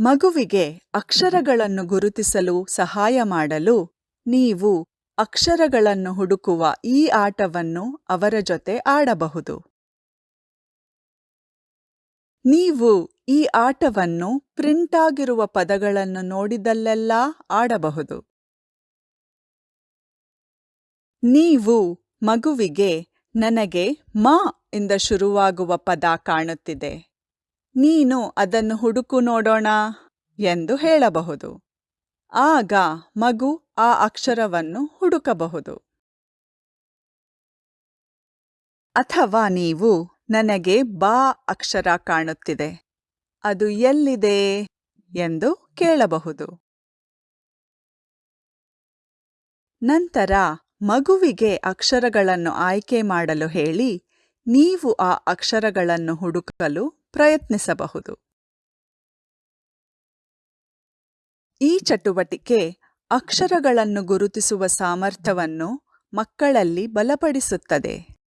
ಮಗುವಿಗೆ ಅಕ್ಷರಗಳನ್ನು ಗುರುತಿಸಲು ಸಹಾಯ ಮಾಡಲು ನೀವು ಅಕ್ಷರಗಳನ್ನು ಹುಡುಕುವ ಈ ಆಟವನ್ನು ಅವರ ಜೊತೆ ಆಡಬಹುದು. ನೀವು ಈ ಆಟವನ್ನು ಪ್ರಿಂಟ್ ಆಗಿರುವ ಪದಗಳನ್ನು ನೋಡಿದಲ್ಲೆಲ್ಲಾ ಆಡಬಹುದು. ನೀವು ಮಗುವಿಗೆ ನನಗೆ ಮ ಇಂದ ಶುರುವಾಗುವ ಪದ ಕಾಣುತ್ತಿದೆ. ನೀನು ಅದನ್ನು ಹುಡುಕು ನೋಡೋಣ ಎಂದು ಹೇಳಬಹುದು. ಆಗ ಮಗು ಆ ಅಕ್ಷರವನ್ನು ಹುಡುಕಬಹುದು. ಅಥವಾ ನೀವು ನನಗೆ ಬಾ ಅಕ್ಷರ ಕಾಣುತ್ತಿದೆ, ಅದು ಎಲ್ಲಿದೆ ಎಂದು ಕೇಳಬಹುದು. ನಂತರ ಮಗುವಿಗೆ ಅಕ್ಷರಗಳನ್ನು ಆಯ್ಕೆ ಮಾಡಲು ಹೇಳಿ, ನೀವು ಆ ಅಕ್ಷರಗಳನ್ನು ಹುಡುಕಲು ಪ್ರಯತ್ನಿಸಬಹುದು. ಈ ಚಟುವಟಿಕೆ ಅಕ್ಷರಗಳನ್ನು ಗುರುತಿಸುವ ಸಾಮರ್ಥ್ಯವನ್ನು ಮಕ್ಕಳಲ್ಲಿ ಬಲಪಡಿಸುತ್ತದೆ.